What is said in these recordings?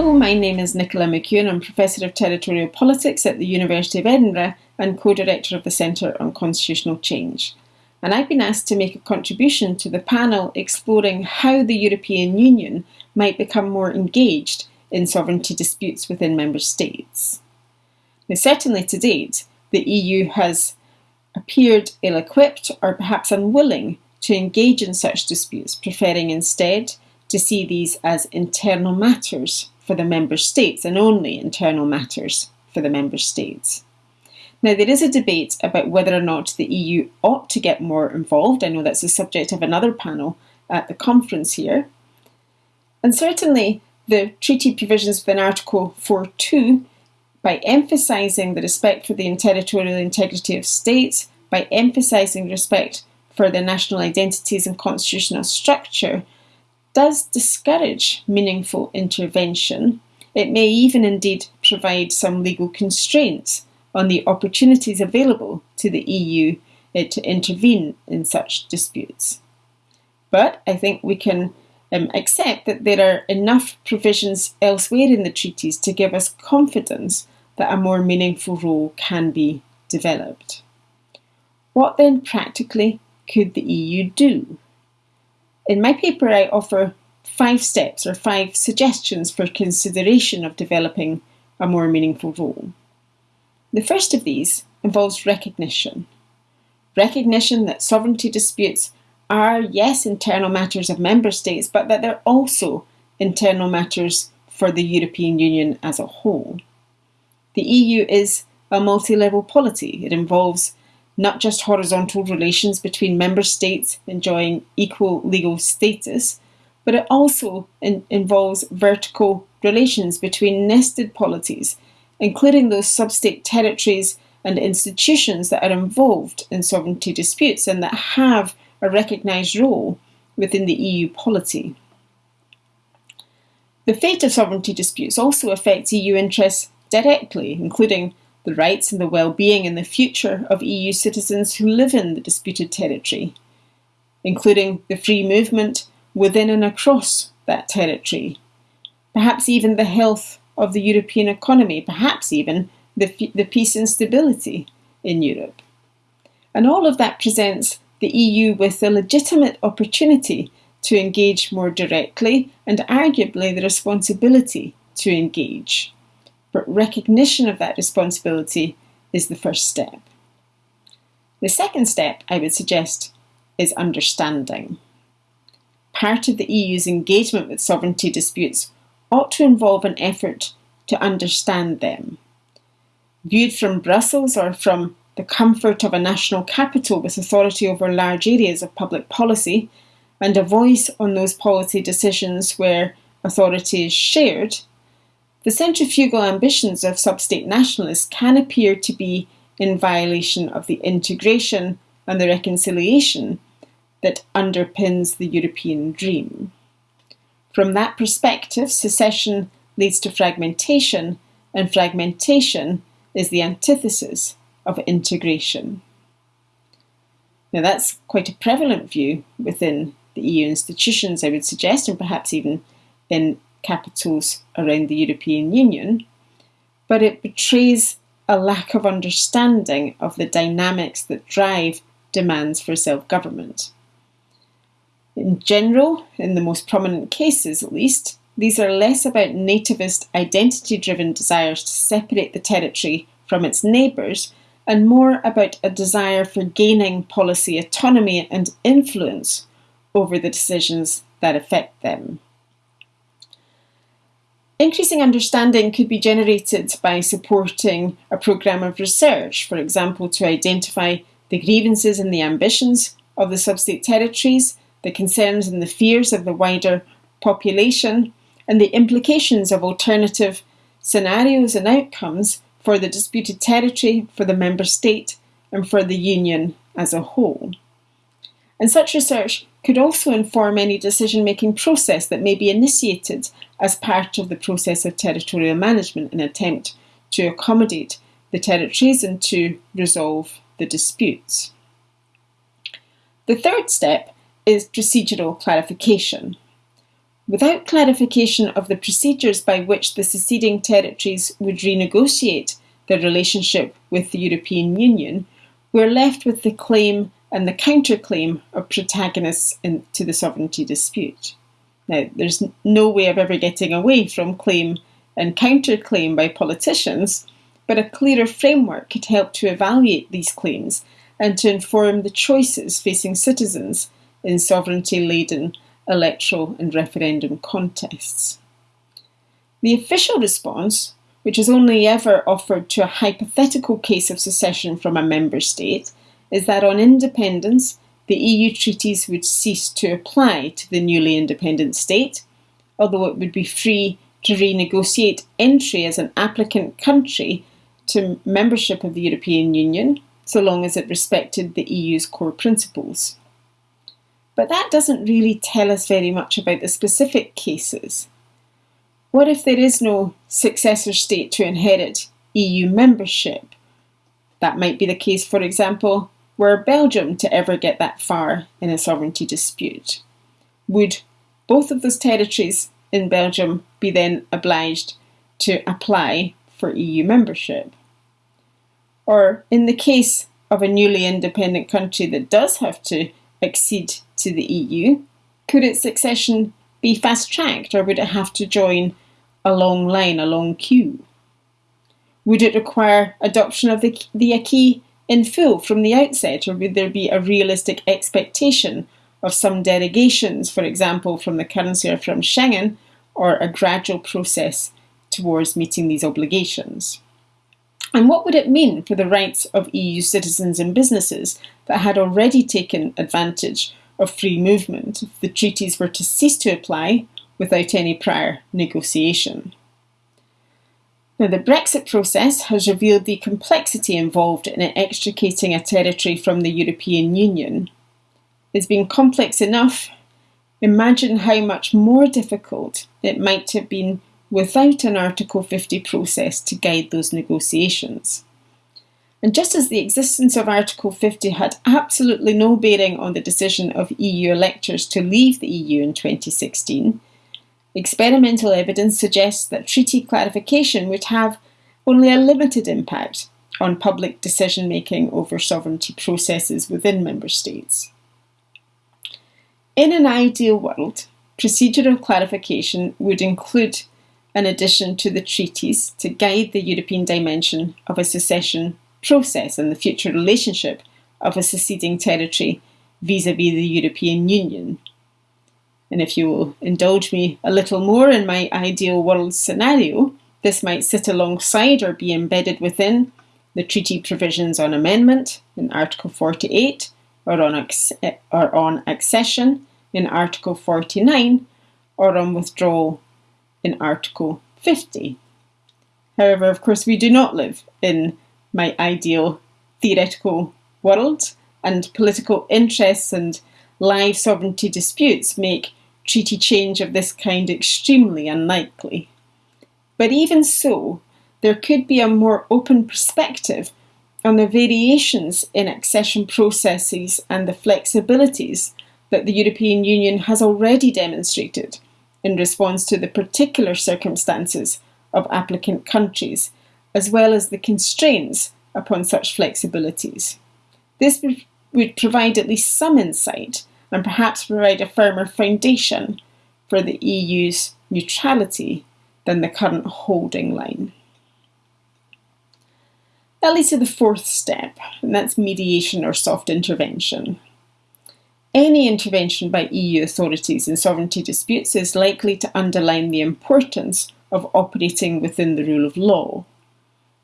Hello, my name is Nicola McEwen. I'm Professor of Territorial Politics at the University of Edinburgh and Co-Director of the Centre on Constitutional Change. And I've been asked to make a contribution to the panel exploring how the European Union might become more engaged in sovereignty disputes within member states. Now, certainly to date, the EU has appeared ill-equipped or perhaps unwilling to engage in such disputes, preferring instead to see these as internal matters for the member states and only internal matters for the member states. Now, there is a debate about whether or not the EU ought to get more involved. I know that's the subject of another panel at the conference here. And certainly, the treaty provisions within Article 4.2, by emphasising the respect for the territorial integrity of states, by emphasising respect for their national identities and constitutional structure, does discourage meaningful intervention. It may even indeed provide some legal constraints on the opportunities available to the EU uh, to intervene in such disputes. But I think we can um, accept that there are enough provisions elsewhere in the treaties to give us confidence that a more meaningful role can be developed. What then practically could the EU do? In my paper, I offer five steps or five suggestions for consideration of developing a more meaningful role. The first of these involves recognition. Recognition that sovereignty disputes are, yes, internal matters of member states, but that they're also internal matters for the European Union as a whole. The EU is a multi-level polity. It involves not just horizontal relations between member states enjoying equal legal status, but it also in involves vertical relations between nested polities including those sub-state territories and institutions that are involved in sovereignty disputes and that have a recognised role within the EU polity. The fate of sovereignty disputes also affects EU interests directly, including the rights and the well-being and the future of EU citizens who live in the disputed territory, including the free movement within and across that territory, perhaps even the health of the European economy, perhaps even the, the peace and stability in Europe. And all of that presents the EU with a legitimate opportunity to engage more directly and arguably the responsibility to engage. But recognition of that responsibility is the first step. The second step, I would suggest, is understanding. Part of the EU's engagement with sovereignty disputes ought to involve an effort to understand them. Viewed from Brussels or from the comfort of a national capital with authority over large areas of public policy and a voice on those policy decisions where authority is shared, the centrifugal ambitions of sub-state nationalists can appear to be in violation of the integration and the reconciliation that underpins the European dream. From that perspective, secession leads to fragmentation, and fragmentation is the antithesis of integration. Now that's quite a prevalent view within the EU institutions, I would suggest, and perhaps even in capitals around the European Union, but it betrays a lack of understanding of the dynamics that drive demands for self-government. In general, in the most prominent cases at least, these are less about nativist identity-driven desires to separate the territory from its neighbours and more about a desire for gaining policy autonomy and influence over the decisions that affect them. Increasing understanding could be generated by supporting a programme of research, for example, to identify the grievances and the ambitions of the sub-state territories the concerns and the fears of the wider population, and the implications of alternative scenarios and outcomes for the disputed territory, for the member state, and for the Union as a whole. And such research could also inform any decision-making process that may be initiated as part of the process of territorial management in attempt to accommodate the territories and to resolve the disputes. The third step is procedural clarification. without clarification of the procedures by which the seceding territories would renegotiate their relationship with the European Union, we're left with the claim and the counterclaim of protagonists in, to the sovereignty dispute. Now, there's no way of ever getting away from claim and counterclaim by politicians, but a clearer framework could help to evaluate these claims and to inform the choices facing citizens in sovereignty laden electoral and referendum contests. The official response, which is only ever offered to a hypothetical case of secession from a member state, is that on independence, the EU treaties would cease to apply to the newly independent state, although it would be free to renegotiate entry as an applicant country to membership of the European Union, so long as it respected the EU's core principles. But that doesn't really tell us very much about the specific cases. What if there is no successor state to inherit EU membership? That might be the case, for example, were Belgium to ever get that far in a sovereignty dispute. Would both of those territories in Belgium be then obliged to apply for EU membership? Or in the case of a newly independent country that does have to accede to the EU, could its accession be fast tracked or would it have to join a long line, a long queue? Would it require adoption of the, the acquis in full from the outset, or would there be a realistic expectation of some derogations, for example, from the currency or from Schengen, or a gradual process towards meeting these obligations? And what would it mean for the rights of EU citizens and businesses that had already taken advantage of free movement if the treaties were to cease to apply without any prior negotiation. Now, the Brexit process has revealed the complexity involved in extricating a territory from the European Union. It's been complex enough. Imagine how much more difficult it might have been without an Article 50 process to guide those negotiations. And just as the existence of Article 50 had absolutely no bearing on the decision of EU electors to leave the EU in 2016, experimental evidence suggests that treaty clarification would have only a limited impact on public decision making over sovereignty processes within member states. In an ideal world, procedural clarification would include an addition to the treaties to guide the European dimension of a secession process and the future relationship of a seceding territory vis a vis the European Union. And if you will indulge me a little more in my ideal world scenario, this might sit alongside or be embedded within the treaty provisions on amendment in Article 48 or on, or on accession in Article 49 or on withdrawal in Article 50. However, of course, we do not live in my ideal theoretical world, and political interests and live sovereignty disputes make treaty change of this kind extremely unlikely. But even so, there could be a more open perspective on the variations in accession processes and the flexibilities that the European Union has already demonstrated in response to the particular circumstances of applicant countries as well as the constraints upon such flexibilities. This would provide at least some insight and perhaps provide a firmer foundation for the EU's neutrality than the current holding line. That leads to the fourth step, and that's mediation or soft intervention. Any intervention by EU authorities in sovereignty disputes is likely to underline the importance of operating within the rule of law.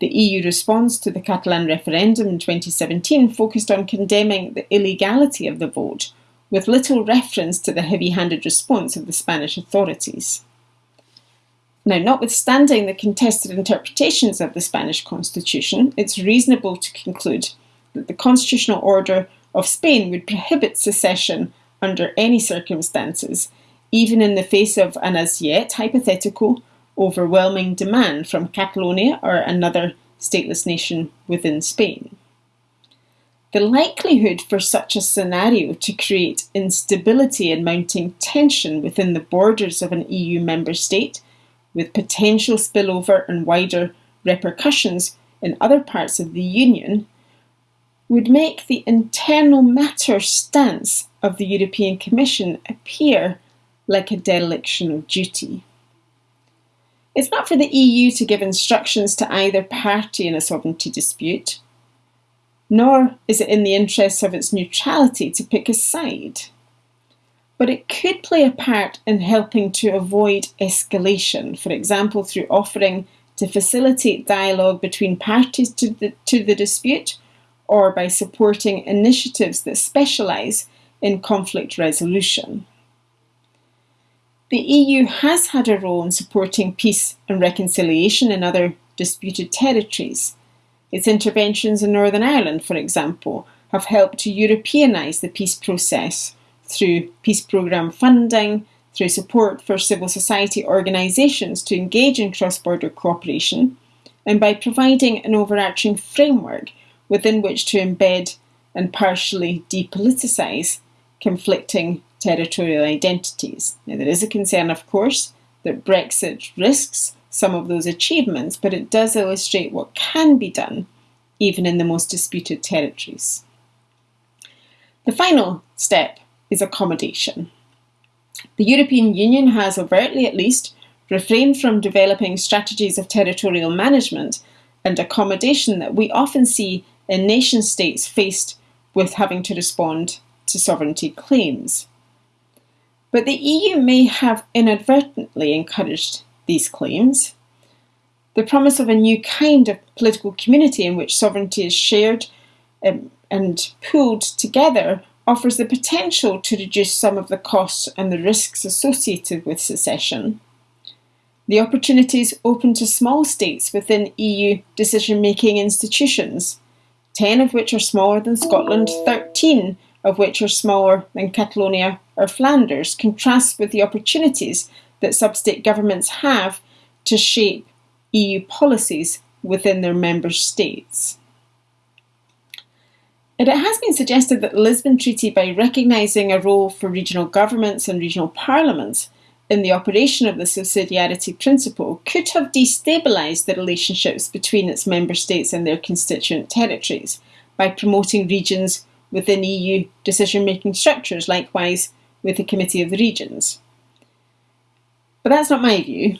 The EU response to the Catalan referendum in 2017 focused on condemning the illegality of the vote, with little reference to the heavy handed response of the Spanish authorities. Now, notwithstanding the contested interpretations of the Spanish constitution, it's reasonable to conclude that the constitutional order of Spain would prohibit secession under any circumstances, even in the face of an as yet hypothetical overwhelming demand from Catalonia or another stateless nation within Spain. The likelihood for such a scenario to create instability and mounting tension within the borders of an EU member state, with potential spillover and wider repercussions in other parts of the Union, would make the internal matter stance of the European Commission appear like a dereliction of duty. It's not for the EU to give instructions to either party in a sovereignty dispute, nor is it in the interests of its neutrality to pick a side. But it could play a part in helping to avoid escalation, for example, through offering to facilitate dialogue between parties to the, to the dispute or by supporting initiatives that specialise in conflict resolution. The EU has had a role in supporting peace and reconciliation in other disputed territories. Its interventions in Northern Ireland, for example, have helped to Europeanise the peace process through peace programme funding, through support for civil society organisations to engage in cross border cooperation, and by providing an overarching framework within which to embed and partially depoliticise conflicting territorial identities. Now, there is a concern, of course, that Brexit risks some of those achievements, but it does illustrate what can be done even in the most disputed territories. The final step is accommodation. The European Union has overtly, at least, refrained from developing strategies of territorial management and accommodation that we often see in nation states faced with having to respond to sovereignty claims. But the EU may have inadvertently encouraged these claims. The promise of a new kind of political community in which sovereignty is shared um, and pooled together offers the potential to reduce some of the costs and the risks associated with secession. The opportunities open to small states within EU decision making institutions, 10 of which are smaller than Scotland, 13 of which are smaller than Catalonia or Flanders, contrast with the opportunities that sub-state governments have to shape EU policies within their member states. And it has been suggested that the Lisbon Treaty, by recognising a role for regional governments and regional parliaments in the operation of the subsidiarity principle, could have destabilised the relationships between its member states and their constituent territories by promoting regions within EU decision making structures, likewise with the Committee of the Regions. But that's not my view,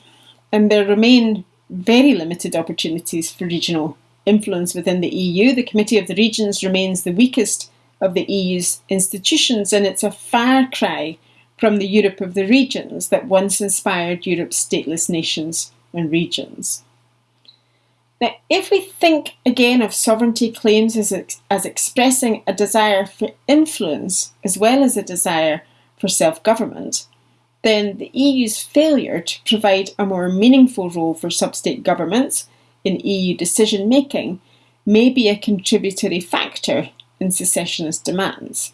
and there remain very limited opportunities for regional influence within the EU. The Committee of the Regions remains the weakest of the EU's institutions, and it's a far cry from the Europe of the regions that once inspired Europe's stateless nations and regions. Now, if we think again of sovereignty claims as, as expressing a desire for influence as well as a desire for self government, then the EU's failure to provide a more meaningful role for sub state governments in EU decision making may be a contributory factor in secessionist demands.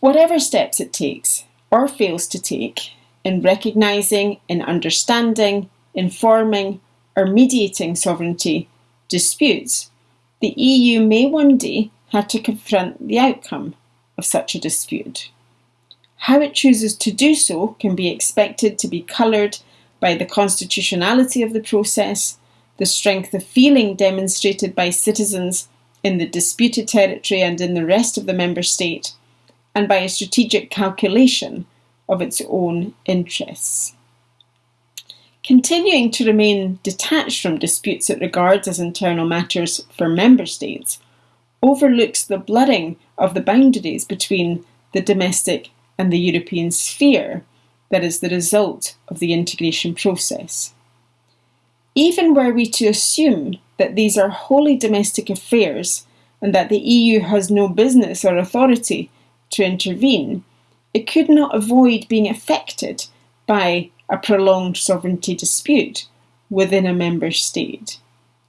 Whatever steps it takes or fails to take in recognising, in understanding, informing, or mediating sovereignty disputes, the EU may one day have to confront the outcome of such a dispute. How it chooses to do so can be expected to be coloured by the constitutionality of the process, the strength of feeling demonstrated by citizens in the disputed territory and in the rest of the member state, and by a strategic calculation of its own interests. Continuing to remain detached from disputes it regards as internal matters for member states overlooks the blurring of the boundaries between the domestic and the European sphere that is the result of the integration process. Even were we to assume that these are wholly domestic affairs and that the EU has no business or authority to intervene, it could not avoid being affected by a prolonged sovereignty dispute within a member state.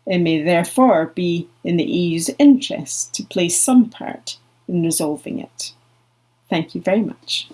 It may therefore be in the EU's interest to play some part in resolving it. Thank you very much.